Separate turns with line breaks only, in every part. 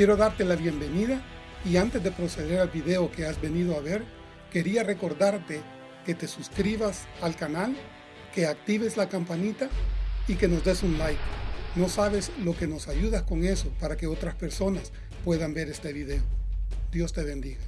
Quiero darte la bienvenida y antes de proceder al video que has venido a ver, quería recordarte que te suscribas al canal, que actives la campanita y que nos des un like. No sabes lo que nos ayudas con eso para que otras personas puedan ver este video. Dios te bendiga.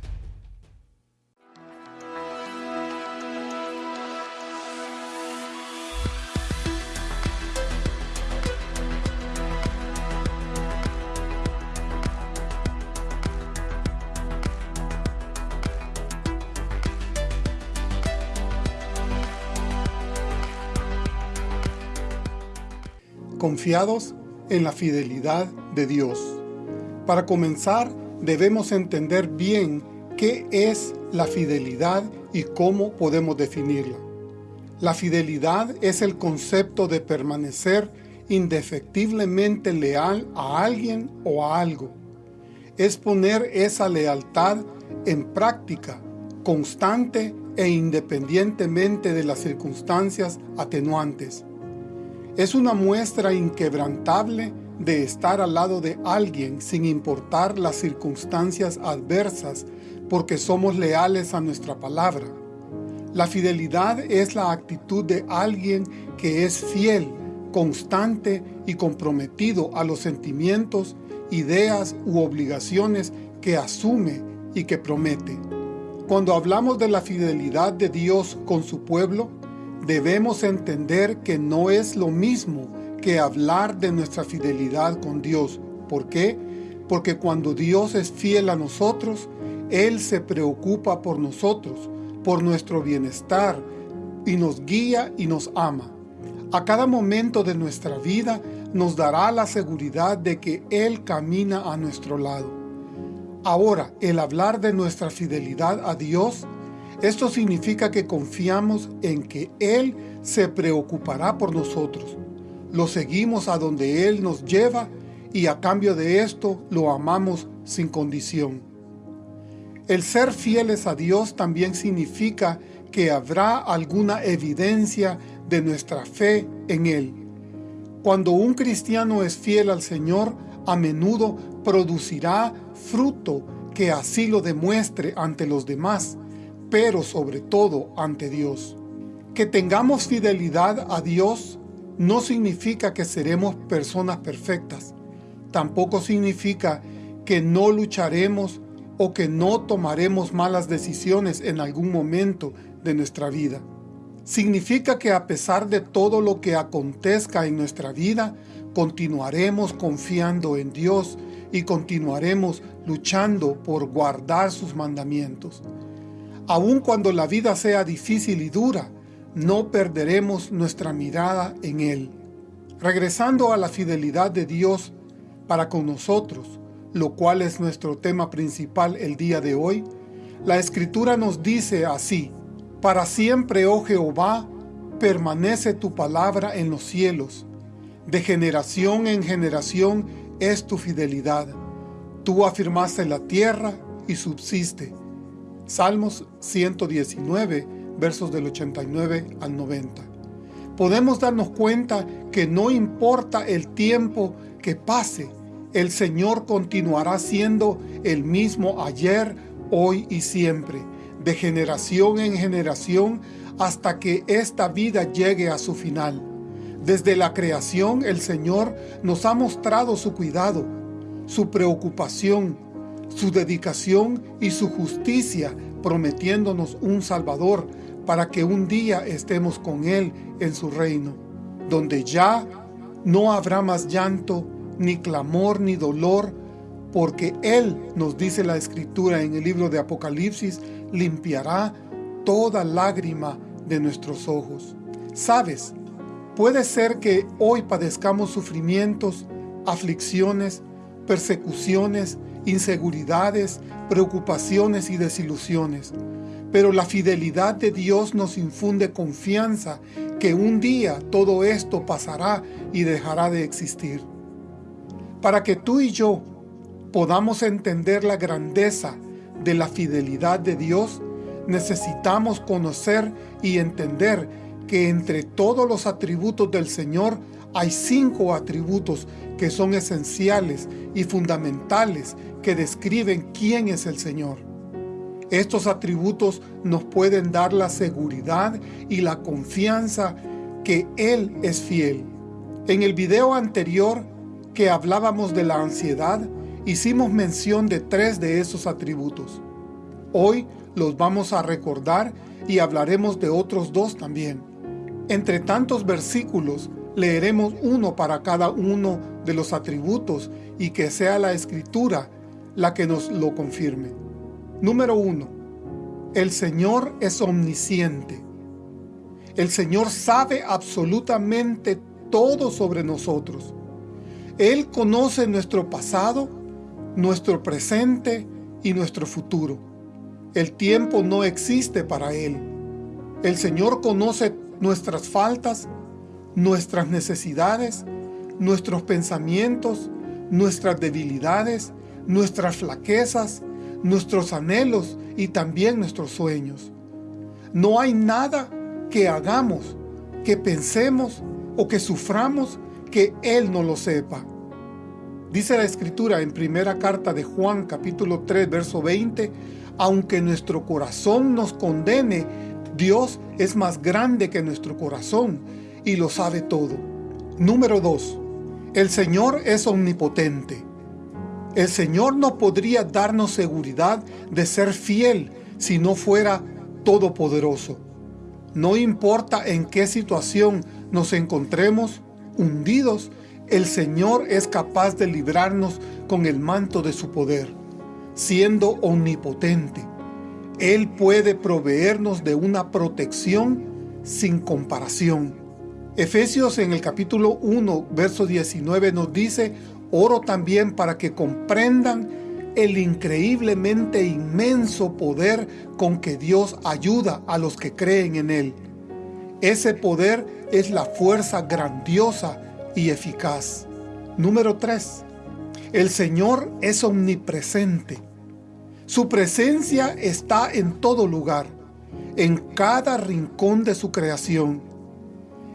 Confiados en la fidelidad de Dios. Para comenzar, debemos entender bien qué es la fidelidad y cómo podemos definirla. La fidelidad es el concepto de permanecer indefectiblemente leal a alguien o a algo. Es poner esa lealtad en práctica, constante e independientemente de las circunstancias atenuantes es una muestra inquebrantable de estar al lado de alguien sin importar las circunstancias adversas porque somos leales a nuestra palabra. La fidelidad es la actitud de alguien que es fiel, constante y comprometido a los sentimientos, ideas u obligaciones que asume y que promete. Cuando hablamos de la fidelidad de Dios con su pueblo, debemos entender que no es lo mismo que hablar de nuestra fidelidad con Dios. ¿Por qué? Porque cuando Dios es fiel a nosotros, Él se preocupa por nosotros, por nuestro bienestar, y nos guía y nos ama. A cada momento de nuestra vida nos dará la seguridad de que Él camina a nuestro lado. Ahora, el hablar de nuestra fidelidad a Dios esto significa que confiamos en que Él se preocupará por nosotros. Lo seguimos a donde Él nos lleva y a cambio de esto lo amamos sin condición. El ser fieles a Dios también significa que habrá alguna evidencia de nuestra fe en Él. Cuando un cristiano es fiel al Señor, a menudo producirá fruto que así lo demuestre ante los demás pero sobre todo ante Dios. Que tengamos fidelidad a Dios no significa que seremos personas perfectas. Tampoco significa que no lucharemos o que no tomaremos malas decisiones en algún momento de nuestra vida. Significa que a pesar de todo lo que acontezca en nuestra vida, continuaremos confiando en Dios y continuaremos luchando por guardar sus mandamientos. Aun cuando la vida sea difícil y dura, no perderemos nuestra mirada en Él. Regresando a la fidelidad de Dios para con nosotros, lo cual es nuestro tema principal el día de hoy, la Escritura nos dice así, Para siempre, oh Jehová, permanece tu palabra en los cielos. De generación en generación es tu fidelidad. Tú afirmaste la tierra y subsiste. Salmos 119, versos del 89 al 90. Podemos darnos cuenta que no importa el tiempo que pase, el Señor continuará siendo el mismo ayer, hoy y siempre, de generación en generación, hasta que esta vida llegue a su final. Desde la creación, el Señor nos ha mostrado su cuidado, su preocupación, su dedicación y su justicia, prometiéndonos un Salvador para que un día estemos con Él en su reino, donde ya no habrá más llanto, ni clamor, ni dolor, porque Él, nos dice la Escritura en el libro de Apocalipsis, limpiará toda lágrima de nuestros ojos. ¿Sabes? Puede ser que hoy padezcamos sufrimientos, aflicciones, persecuciones, inseguridades, preocupaciones y desilusiones. Pero la fidelidad de Dios nos infunde confianza que un día todo esto pasará y dejará de existir. Para que tú y yo podamos entender la grandeza de la fidelidad de Dios, necesitamos conocer y entender que entre todos los atributos del Señor hay cinco atributos que son esenciales y fundamentales que describen quién es el Señor. Estos atributos nos pueden dar la seguridad y la confianza que Él es fiel. En el video anterior que hablábamos de la ansiedad, hicimos mención de tres de esos atributos. Hoy los vamos a recordar y hablaremos de otros dos también. Entre tantos versículos, leeremos uno para cada uno de los atributos y que sea la Escritura la que nos lo confirme. Número uno, el Señor es omnisciente. El Señor sabe absolutamente todo sobre nosotros. Él conoce nuestro pasado, nuestro presente y nuestro futuro. El tiempo no existe para Él. El Señor conoce nuestras faltas, nuestras necesidades, nuestros pensamientos, nuestras debilidades, nuestras flaquezas, nuestros anhelos y también nuestros sueños. No hay nada que hagamos, que pensemos o que suframos que Él no lo sepa. Dice la Escritura en primera carta de Juan capítulo 3 verso 20, aunque nuestro corazón nos condene, Dios es más grande que nuestro corazón y lo sabe todo. Número 2. El Señor es omnipotente. El Señor no podría darnos seguridad de ser fiel si no fuera todopoderoso. No importa en qué situación nos encontremos hundidos, el Señor es capaz de librarnos con el manto de su poder, siendo omnipotente. Él puede proveernos de una protección sin comparación. Efesios en el capítulo 1, verso 19 nos dice, oro también para que comprendan el increíblemente inmenso poder con que Dios ayuda a los que creen en Él. Ese poder es la fuerza grandiosa y eficaz. Número 3. El Señor es omnipresente. Su presencia está en todo lugar, en cada rincón de su creación.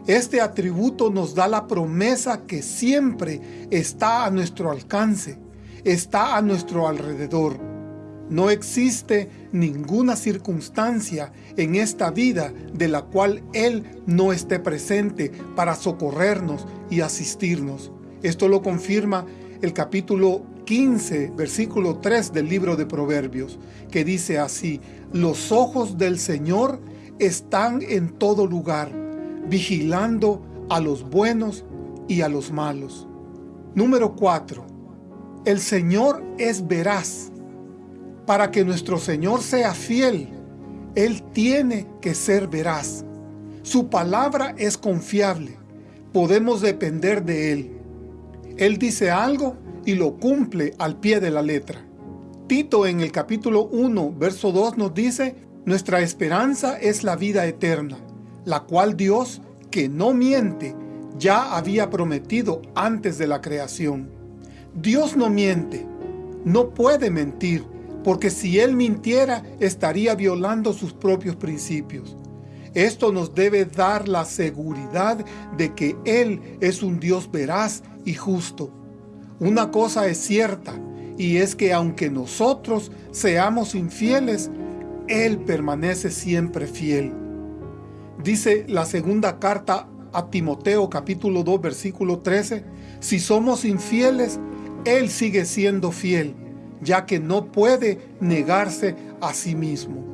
Este atributo nos da la promesa que siempre está a nuestro alcance, está a nuestro alrededor. No existe ninguna circunstancia en esta vida de la cual Él no esté presente para socorrernos y asistirnos. Esto lo confirma el capítulo 15, versículo 3 del libro de Proverbios, que dice así, Los ojos del Señor están en todo lugar, vigilando a los buenos y a los malos. Número 4. El Señor es veraz. Para que nuestro Señor sea fiel, Él tiene que ser veraz. Su palabra es confiable. Podemos depender de Él. Él dice algo y lo cumple al pie de la letra. Tito en el capítulo 1, verso 2 nos dice, Nuestra esperanza es la vida eterna, la cual Dios, que no miente, ya había prometido antes de la creación. Dios no miente, no puede mentir, porque si Él mintiera, estaría violando sus propios principios. Esto nos debe dar la seguridad de que Él es un Dios veraz y justo. Una cosa es cierta, y es que aunque nosotros seamos infieles, Él permanece siempre fiel. Dice la segunda carta a Timoteo capítulo 2 versículo 13, si somos infieles, Él sigue siendo fiel, ya que no puede negarse a sí mismo.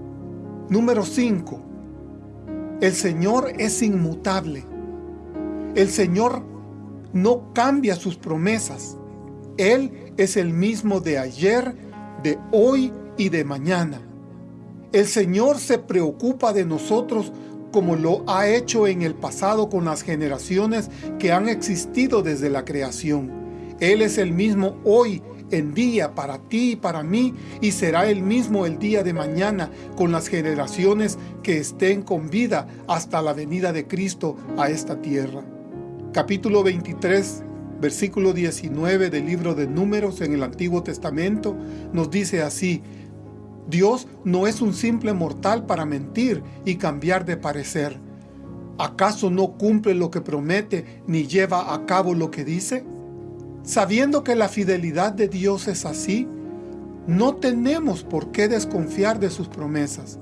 Número 5. El Señor es inmutable. El Señor no cambia sus promesas. Él es el mismo de ayer, de hoy y de mañana. El Señor se preocupa de nosotros como lo ha hecho en el pasado con las generaciones que han existido desde la creación. Él es el mismo hoy en día para ti y para mí y será el mismo el día de mañana con las generaciones que estén con vida hasta la venida de Cristo a esta tierra. Capítulo 23 versículo 19 del libro de Números en el Antiguo Testamento nos dice así, Dios no es un simple mortal para mentir y cambiar de parecer. ¿Acaso no cumple lo que promete ni lleva a cabo lo que dice? Sabiendo que la fidelidad de Dios es así, no tenemos por qué desconfiar de sus promesas.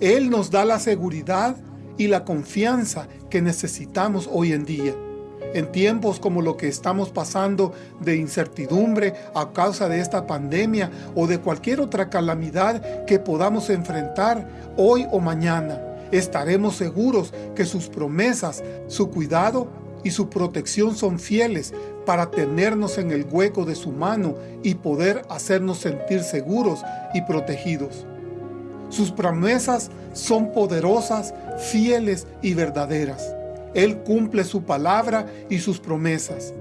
Él nos da la seguridad y la confianza que necesitamos hoy en día. En tiempos como lo que estamos pasando de incertidumbre a causa de esta pandemia o de cualquier otra calamidad que podamos enfrentar hoy o mañana, estaremos seguros que sus promesas, su cuidado y su protección son fieles para tenernos en el hueco de su mano y poder hacernos sentir seguros y protegidos. Sus promesas son poderosas, fieles y verdaderas. Él cumple su palabra y sus promesas.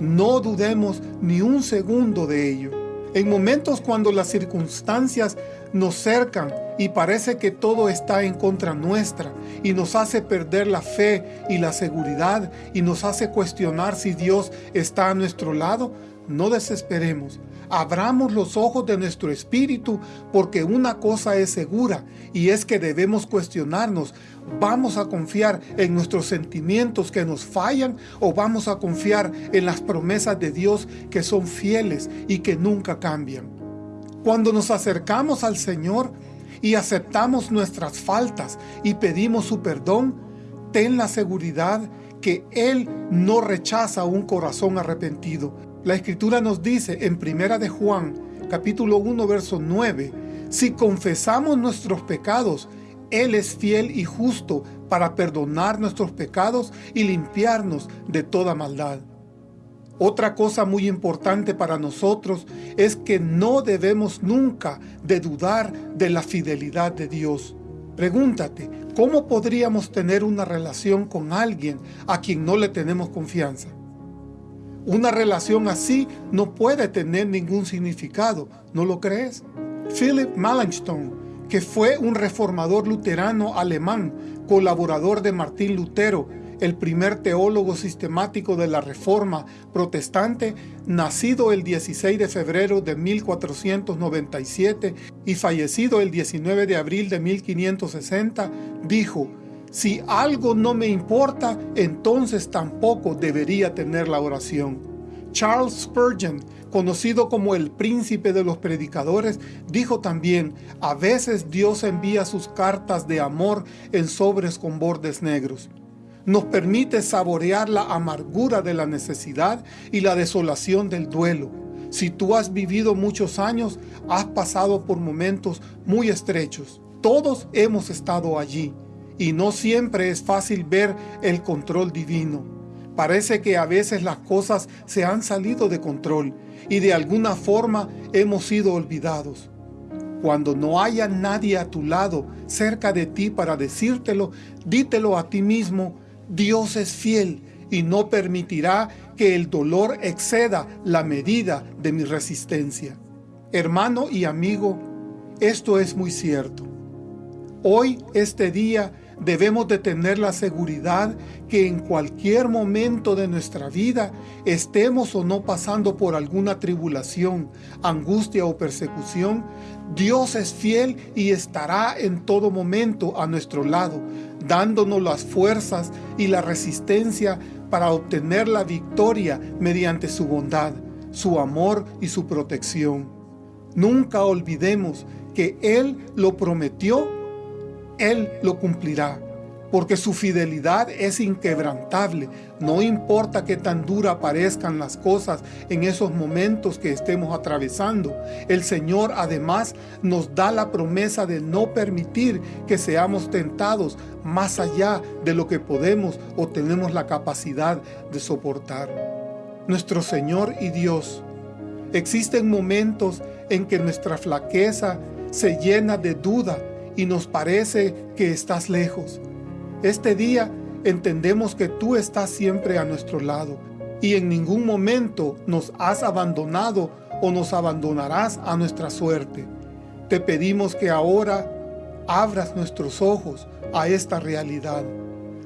No dudemos ni un segundo de ello. En momentos cuando las circunstancias nos cercan y parece que todo está en contra nuestra y nos hace perder la fe y la seguridad y nos hace cuestionar si Dios está a nuestro lado, no desesperemos. Abramos los ojos de nuestro espíritu porque una cosa es segura y es que debemos cuestionarnos. ¿Vamos a confiar en nuestros sentimientos que nos fallan o vamos a confiar en las promesas de Dios que son fieles y que nunca cambian? Cuando nos acercamos al Señor y aceptamos nuestras faltas y pedimos su perdón, ten la seguridad que Él no rechaza un corazón arrepentido. La Escritura nos dice en Primera de Juan, capítulo 1, verso 9, si confesamos nuestros pecados, Él es fiel y justo para perdonar nuestros pecados y limpiarnos de toda maldad. Otra cosa muy importante para nosotros es que no debemos nunca de dudar de la fidelidad de Dios. Pregúntate, ¿cómo podríamos tener una relación con alguien a quien no le tenemos confianza? Una relación así no puede tener ningún significado, ¿no lo crees? Philip Melanchthon, que fue un reformador luterano alemán, colaborador de Martín Lutero, el primer teólogo sistemático de la Reforma protestante, nacido el 16 de febrero de 1497 y fallecido el 19 de abril de 1560, dijo, si algo no me importa, entonces tampoco debería tener la oración. Charles Spurgeon, conocido como el príncipe de los predicadores, dijo también, a veces Dios envía sus cartas de amor en sobres con bordes negros nos permite saborear la amargura de la necesidad y la desolación del duelo. Si tú has vivido muchos años, has pasado por momentos muy estrechos. Todos hemos estado allí y no siempre es fácil ver el control divino. Parece que a veces las cosas se han salido de control y de alguna forma hemos sido olvidados. Cuando no haya nadie a tu lado, cerca de ti para decírtelo, dítelo a ti mismo Dios es fiel y no permitirá que el dolor exceda la medida de mi resistencia. Hermano y amigo, esto es muy cierto. Hoy, este día, debemos de tener la seguridad que en cualquier momento de nuestra vida, estemos o no pasando por alguna tribulación, angustia o persecución, Dios es fiel y estará en todo momento a nuestro lado, dándonos las fuerzas y la resistencia para obtener la victoria mediante su bondad, su amor y su protección. Nunca olvidemos que Él lo prometió, Él lo cumplirá porque su fidelidad es inquebrantable. No importa qué tan dura parezcan las cosas en esos momentos que estemos atravesando. El Señor además nos da la promesa de no permitir que seamos tentados más allá de lo que podemos o tenemos la capacidad de soportar. Nuestro Señor y Dios, existen momentos en que nuestra flaqueza se llena de duda y nos parece que estás lejos. Este día entendemos que tú estás siempre a nuestro lado y en ningún momento nos has abandonado o nos abandonarás a nuestra suerte. Te pedimos que ahora abras nuestros ojos a esta realidad.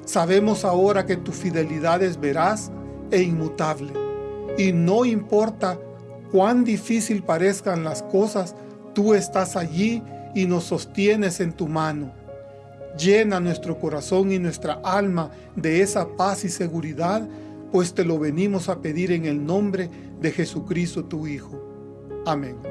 Sabemos ahora que tu fidelidad es veraz e inmutable. Y no importa cuán difícil parezcan las cosas, tú estás allí y nos sostienes en tu mano. Llena nuestro corazón y nuestra alma de esa paz y seguridad, pues te lo venimos a pedir en el nombre de Jesucristo tu Hijo. Amén.